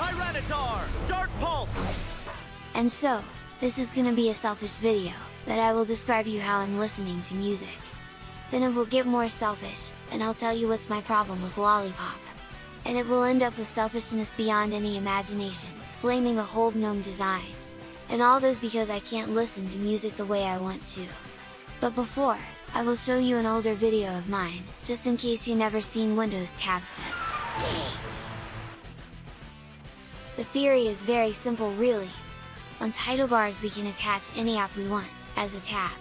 Tyranitar, Dark Pulse. And so, this is gonna be a selfish video, that I will describe you how I'm listening to music. Then it will get more selfish, and I'll tell you what's my problem with Lollypop. And it will end up with selfishness beyond any imagination, blaming the whole GNOME design. And all those because I can't listen to music the way I want to. But before, I will show you an older video of mine, just in case you never seen Windows tab sets. The theory is very simple really. On title bars we can attach any app we want, as a tab.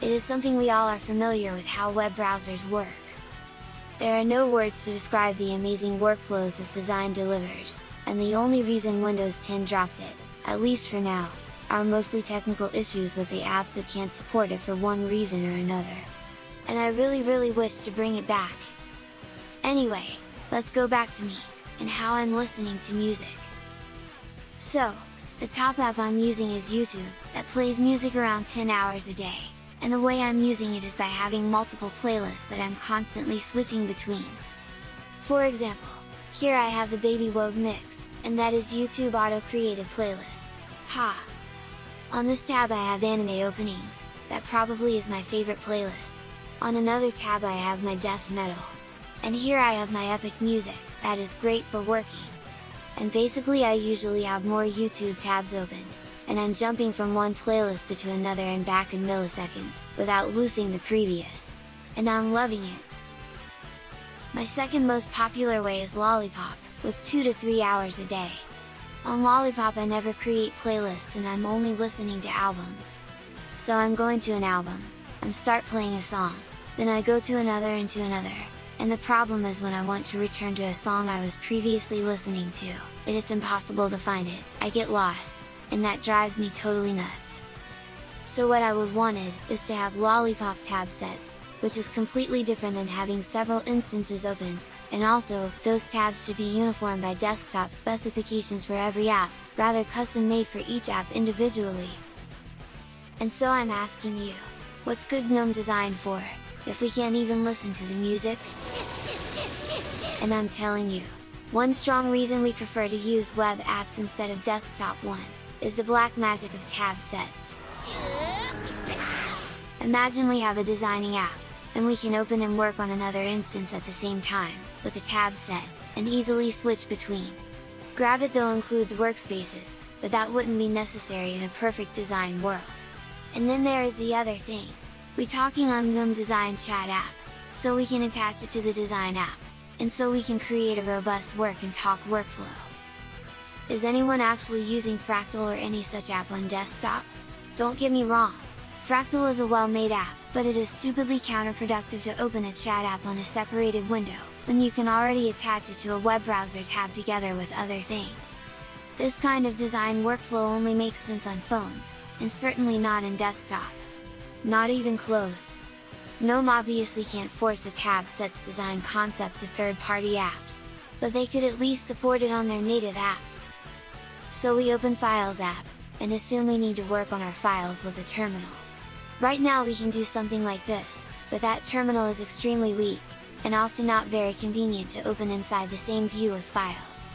It is something we all are familiar with how web browsers work. There are no words to describe the amazing workflows this design delivers, and the only reason Windows 10 dropped it, at least for now, are mostly technical issues with the apps that can't support it for one reason or another. And I really really wish to bring it back. Anyway, let's go back to me, and how I'm listening to music. So, the top app I'm using is YouTube, that plays music around 10 hours a day, and the way I'm using it is by having multiple playlists that I'm constantly switching between. For example, here I have the Baby Wogue mix, and that is YouTube auto-created playlist, ha! On this tab I have anime openings, that probably is my favorite playlist. On another tab I have my death metal. And here I have my epic music, that is great for working, and basically I usually have more YouTube tabs opened, and I'm jumping from one playlist to another and back in milliseconds, without losing the previous. And I'm loving it! My second most popular way is Lollypop, with 2 to 3 hours a day. On Lollypop I never create playlists and I'm only listening to albums. So I'm going to an album, and start playing a song, then I go to another and to another, and the problem is when I want to return to a song I was previously listening to, it is impossible to find it, I get lost, and that drives me totally nuts. So what I would wanted, is to have Lollypop tab sets, which is completely different than having several instances open, and also, those tabs should be uniform by desktop specifications for every app, rather custom made for each app individually. And so I'm asking you, what's good GNOME design for? If we can't even listen to the music? And I'm telling you, one strong reason we prefer to use web apps instead of desktop one, is the black magic of tab sets. Imagine we have a designing app, and we can open and work on another instance at the same time, with a tab set, and easily switch between. Gravit though includes workspaces, but that wouldn't be necessary in a perfect design world. And then there is the other thing, we talking on GNOME Design Chat app, so we can attach it to the design app, and so we can create a robust work and talk workflow. Is anyone actually using Fractal or any such app on desktop? Don't get me wrong, Fractal is a well-made app, but it is stupidly counterproductive to open a chat app on a separated window, when you can already attach it to a web browser tab together with other things. This kind of design workflow only makes sense on phones, and certainly not in desktop. Not even close. GNOME obviously can't force a tab sets design concept to third-party apps, but they could at least support it on their native apps. So we open Files app, and assume we need to work on our files with a terminal. Right now we can do something like this, but that terminal is extremely weak, and often not very convenient to open inside the same view with files.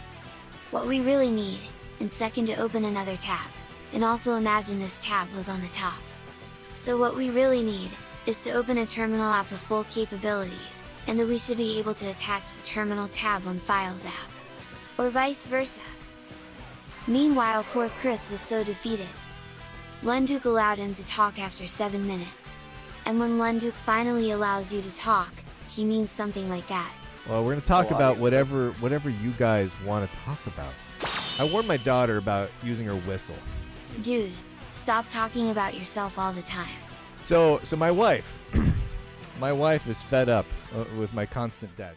What we really need, and second to open another tab, and also imagine this tab was on the top. So what we really need, is to open a terminal app with full capabilities, and that we should be able to attach the terminal tab on Files app. Or vice versa. Meanwhile poor Chris was so defeated. Lunduke allowed him to talk after 7 minutes. And when Lunduke finally allows you to talk, he means something like that. Well, we're going to talk Oh, about whatever whatever you guys want to talk about. I warned my daughter about using her whistle. Dude, stop talking about yourself all the time. So, so my wife, my wife is fed up uh, with my constant debt.